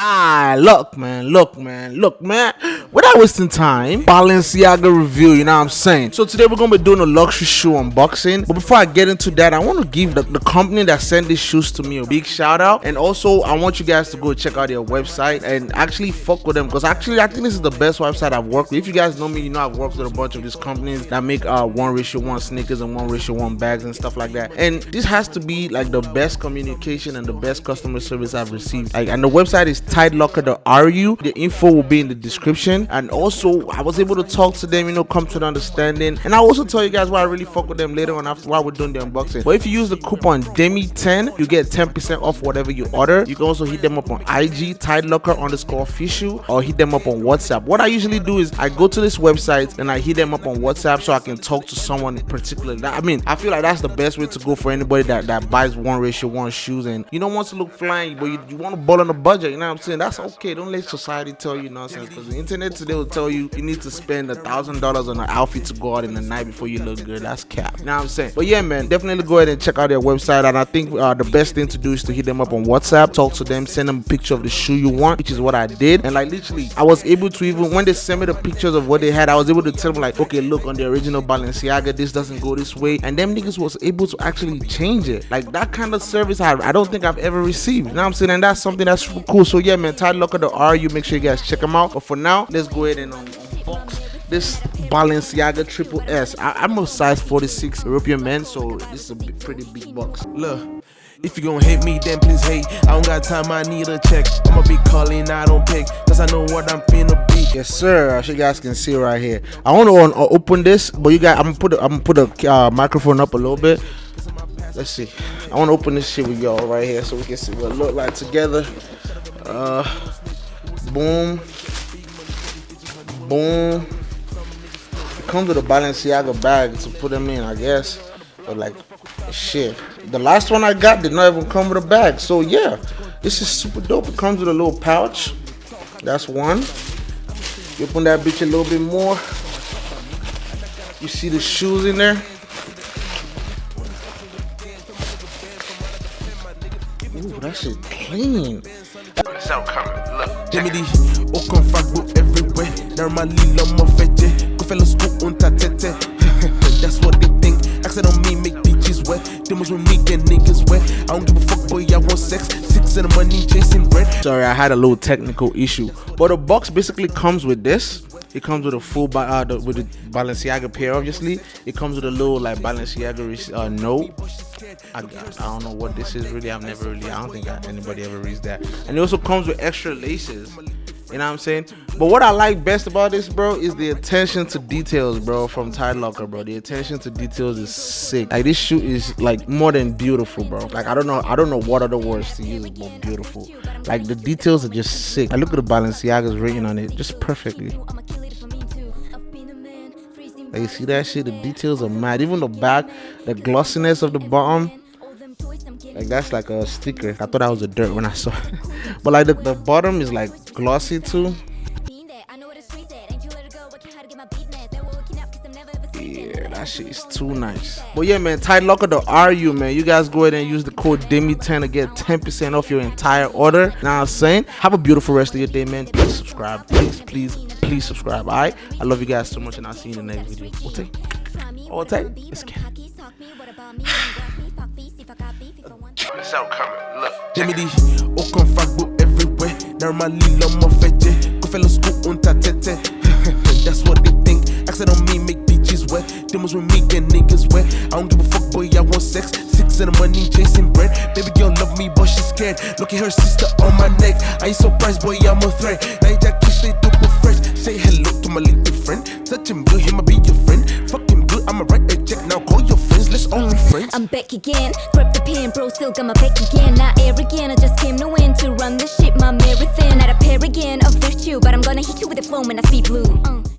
Ah, look, man, look, man, look, man. Without wasting time, Balenciaga review, you know what I'm saying? So today we're gonna be doing a luxury shoe unboxing. But before I get into that, I want to give the, the company that sent these shoes to me a big shout out. And also, I want you guys to go check out their website and actually fuck with them because actually, I think this is the best website I've worked with. If you guys know me, you know I've worked with a bunch of these companies that make uh one ratio one sneakers and one ratio one bags and stuff like that. And this has to be like the best communication and the best customer service I've received. Like, and the website is tidelocker.ru. The info will be in the description. And also, I was able to talk to them, you know, come to an understanding. And I'll also tell you guys why I really fuck with them later on after while we're doing the unboxing. But if you use the coupon DEMI10, you get 10% off whatever you order. You can also hit them up on IG, tidelocker underscore official, or hit them up on WhatsApp. What I usually do is I go to this website and I hit them up on WhatsApp so I can talk to someone in particular. I mean, I feel like that's the best way to go for anybody that, that buys one ratio one shoes and you don't want to look flying, but you, you want to ball on a budget, you know I'm saying? That's okay. Don't let society tell you nonsense because the internet today will tell you you need to spend a thousand dollars on an outfit to go out in the night before you look good. That's cap. You know what I'm saying? But yeah, man, definitely go ahead and check out their website. And I think uh, the best thing to do is to hit them up on WhatsApp, talk to them, send them a picture of the shoe you want, which is what I did. And like literally, I was able to even when they sent me the pictures of what they had, I was able to tell them like, okay, look on the original Balenciaga, this doesn't go this way. And them niggas was able to actually change it. Like that kind of service I, I don't think I've ever received. You know what I'm saying? And that's something that's cool. So yeah, man, Tide Locker the RU. Make sure you guys check them out. But for now, let's go ahead and um, unbox this Balenciaga Triple S. I, I'm a size 46 European man, so this is a pretty big box. Look. If you gon' hate me, then please hate. I don't got time, I need a check. I'ma be calling, I don't pick. Cause I know what I'm finna be. Yes, sir. As you guys can see right here. I want to uh, open this, but you guys, I'm gonna put the, I'm gonna put the uh, microphone up a little bit. Let's see. I want to open this shit with y'all right here so we can see what it look like together. Uh, boom, boom. It comes with a Balenciaga bag to put them in, I guess. But like, shit. The last one I got did not even come with a bag. So yeah, this is super dope. It comes with a little pouch. That's one. You open that bitch a little bit more. You see the shoes in there. Ooh, that shit clean. So coming, look. Give me the Okon Fagbo everywhere. Normally, love my fete. Go fellow school unta tete. That's what they think. Accent on me, make bitches wet. Demons with me, get niggas wet. I don't give a fuck, boy, I want sex. Six in the money, chasing bread. Sorry, I had a little technical issue. But the box basically comes with this. It comes with a full uh, the, with the Balenciaga pair. Obviously, it comes with a little like Balenciaga uh, note. I, I don't know what this is really. I've never really. I don't think anybody ever reads that. And it also comes with extra laces. You know what I'm saying? But what I like best about this, bro, is the attention to details, bro, from Tide Locker, bro. The attention to details is sick. Like this shoe is like more than beautiful, bro. Like I don't know, I don't know what other words to use, but beautiful. Like the details are just sick. I look at the Balenciaga's written on it just perfectly. Like you see that shit? The details are mad. Even the back, the glossiness of the bottom. Like that's like a sticker. I thought that was a dirt when I saw it. but like the, the bottom is like glossy too. Yeah, that shit is too nice. But yeah, man, Tide Locker the RU, man. You guys go ahead and use the code DEMI10 to get 10% off your entire order. Now I'm saying, have a beautiful rest of your day, man. Please subscribe. Please, please, please subscribe. Alright? I love you guys so much, and I'll see you in the next video. Okay? Okay? Let's get it. So coming, look. Give me the Okon Fagbo everywhere. Normally, love my fete. Go fellow school unta tete. That's what they think. Accent on me, make bitches wet. Demons with me, get niggas wet. I don't give a fuck, boy, I want sex. Six in the money, chasing bread. Baby girl love me, but she's scared. Look at her sister on my neck. I ain't surprised, boy, I'm a threat. Now you just kiss, they double I'm back again. Grab the pen, bro, still got my back again. Not arrogant, I just came to win to run this shit, my marathon. Not a pair again of virtue, but I'm gonna hit you with a flow when I speed blue. Uh.